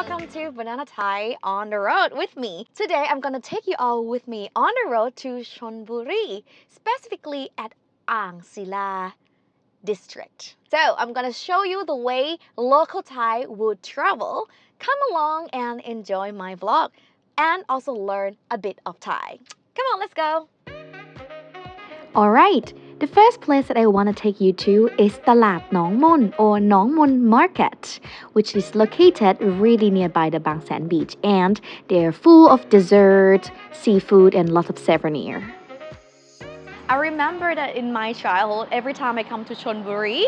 to Banana Thai on the road with me. Today I'm gonna take you all with me on the road to Chonburi, specifically at Ang Sila district. So I'm gonna show you the way local Thai would travel. Come along and enjoy my vlog and also learn a bit of Thai. Come on, let's go. Alright, the first place that I want to take you to is Talat Nong Mun or Nong Mun Market, which is located really nearby the Bang Saen Beach and they're full of dessert, seafood and lots of souvenir. I remember that in my childhood, every time I come to Chonburi,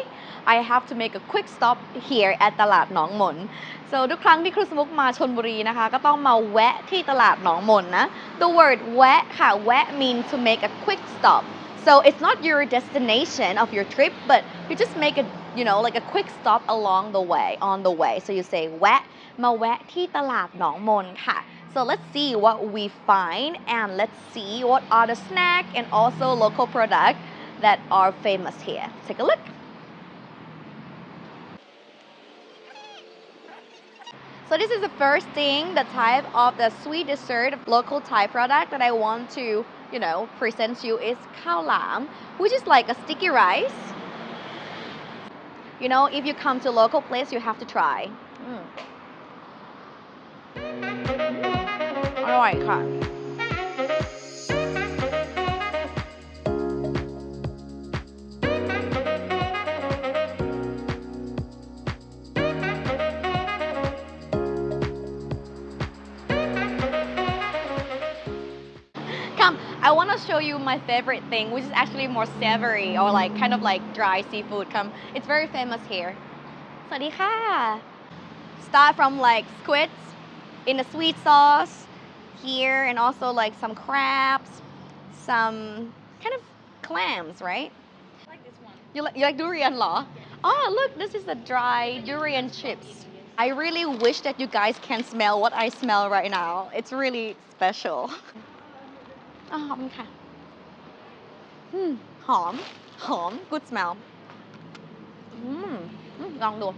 I have to make a quick stop here at ตลาดหนองมน so ทุกครั้งที่ครูสมุกมาชนบุรีนะคะ ก็ต้องมาแวะที่ตลาดหนองมนนะ the word แวะค่ะแวะ means to make a quick stop so it's not your destination of your trip but you just make a you know like a quick stop along the way on the way so you say แวะ มาแวะที่ตลาดหนองมนค่ะ so let's see what we find and let's see what are the snack and also local product that are famous here take a look So this is the first thing, the type of the sweet dessert local Thai product that I want to, you know, present to you is khao lam, which is like a sticky rice. You know, if you come to local place, you have to try. Mm. อร่อยค่ะ to show you my favorite thing, which is actually more savory or like kind of like dry seafood. Come, it's very famous here. Sadiha. Start from like squids in a sweet sauce here, and also like some crabs, some kind of clams, right? I like this one. You like you like durian law? Yeah. Oh, look, this is the dry durian chips. I really wish that you guys can smell what I smell right now. It's really special. อ๋อขอบคุณค่ะอืมหอม หอม good smell อืมอืมลองดู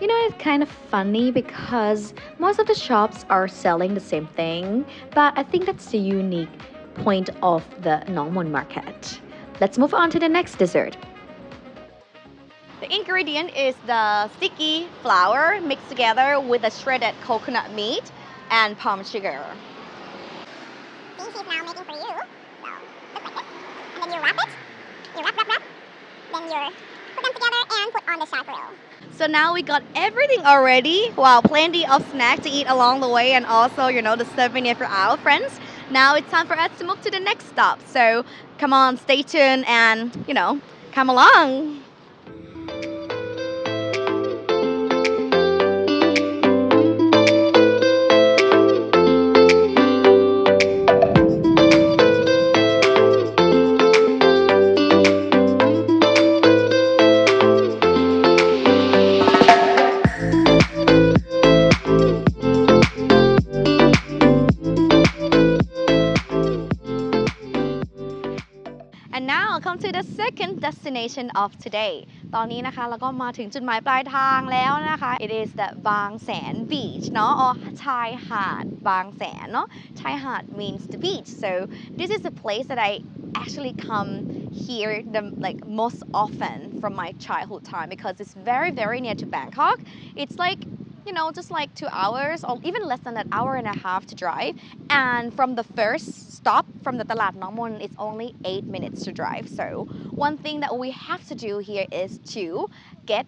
You know, it's kind of funny because most of the shops are selling the same thing, but I think that's the unique point of the Nongmon market. Let's move on to the next dessert. The ingredient is the sticky flour mixed together with the shredded coconut meat and palm sugar. She's now making for you. So, look like this. And then you wrap it. You wrap, wrap, wrap. Then you put them together and put on the grill. So now we got everything already. Wow, plenty of snacks to eat along the way and also, you know, the souvenir for our friends. Now it's time for us to move to the next stop. So come on, stay tuned and, you know, come along. And now come to the second destination of today ตอนนี้นะคะเราก็มาถึงจุดหมายปลายทางแล้วนะคะ It is the บางแสน beach เนาะ or ชายหาดบางแสนเนาะชายหาด means the beach so this is a place that I actually come here the like most often from my childhood time because it's very very near to Bangkok it's like you know, just like two hours or even less than an hour and a half to drive. And from the first stop from the Talat Nongmon, it's only eight minutes to drive. So one thing that we have to do here is to get,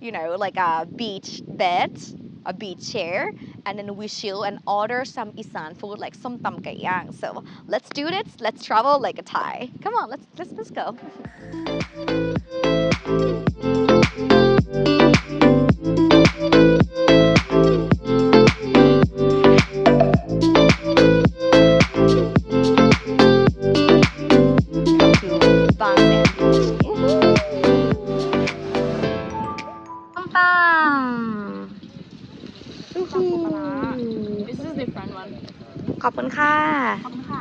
you know, like a beach bed, a beach chair, and then we chill and order some Isan food like som tam kai yang. So let's do this. Let's travel like a Thai. Come on, let's let's let's go. This is different one. ขอบคุณค่ะ ขอบคุณค่ะ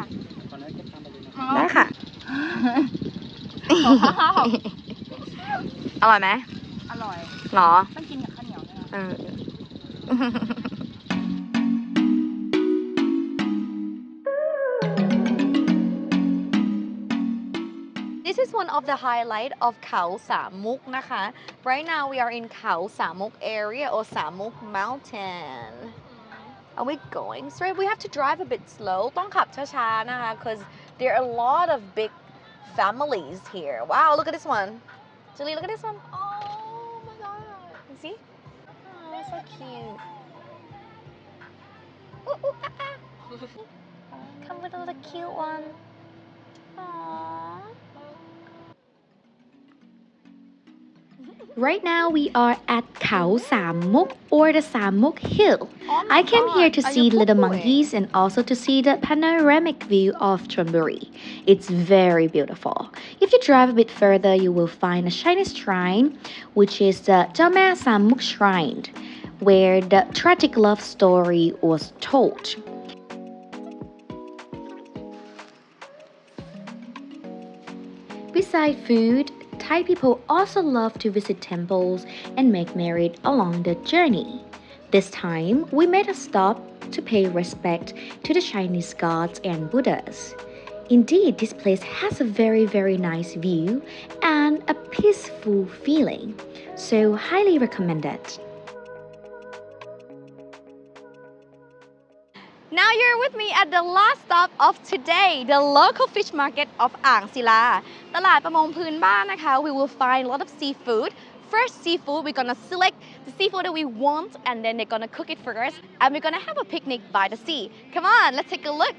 ได้ค่ะ อร่อยไหมอร่อย หรอ ต้องกินกับข้าวเหนียวด้วยนะ เออ This is one of the highlight of Khao Samuk นะคะ Right now we are in Khao Samuk area or Samuk mountain Are we going straight? We have to drive a bit slow ต้องขับช้าๆนะคะ because there are a lot of big families here Wow look at this one Julie look at this one Oh my god You see? Oh so cute Ooh, ooh, ah, ah. Come with a little cute one Aww Right now we are at Khao Samuk or the Samuk Hill. Oh I came here to are see little monkeys and also to see the panoramic view of Chonburi. It's very beautiful. If you drive a bit further, you will find a Chinese shrine, which is the Jame Samuk Shrine, where the tragic love story was told. Beside food, Thai people also love to visit temples and make merit along the journey. This time, we made a stop to pay respect to the Chinese gods and Buddhas. Indeed, this place has a very, very nice view and a peaceful feeling, so highly recommended. Now you're with me at the last stop of today, the local fish market of อ่างศิลา ตลาดประมงพื้นบ้านนะคะ we will find a lot of seafood First seafood, we're gonna select the seafood that we want and then they're gonna cook it for us and we're gonna have a picnic by the sea. Come on, let's take a look.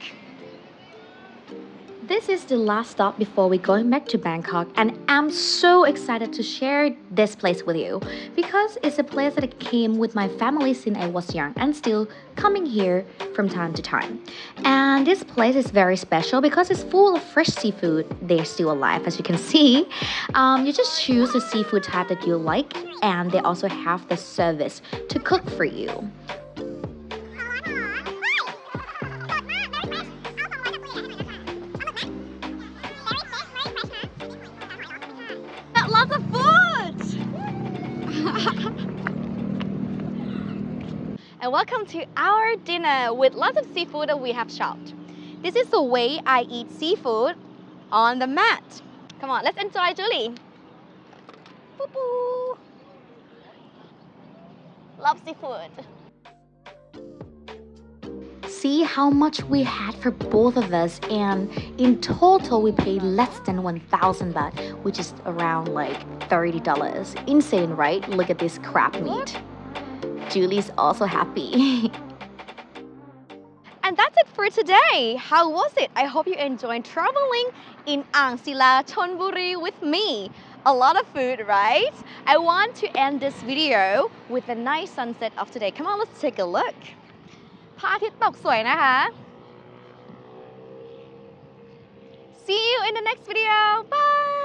This is the last stop before we going back to Bangkok and I'm so excited to share this place with you because it's a place that I came with my family since I was young and still coming here from time to time. And this place is very special because it's full of fresh seafood. They're still alive as you can see. Um, you just choose the seafood type that you like and they also have the service to cook for you. And welcome to our dinner with lots of seafood that we have shopped. This is the way I eat seafood on the mat. Come on, let's enjoy Julie. Boo boo. Love seafood. See how much we had for both of us, and in total, we paid less than 1,000 baht, which is around like $30. Insane, right? Look at this crab meat. Julie's also happy. And that's it for today. How was it? I hope you enjoyed traveling in Ang Sila, Chonburi with me. A lot of food, right? I want to end this video with a nice sunset of today. Come on, let's take a look. พระอาทิตย์ตกสวยนะคะ See you in the next video. Bye.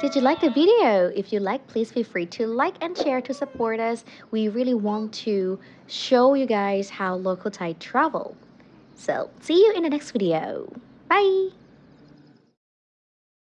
Did you like the video? If you like, please feel free to like and share to support us. We really want to show you guys how local Thai travel. So, see you in the next video. Bye!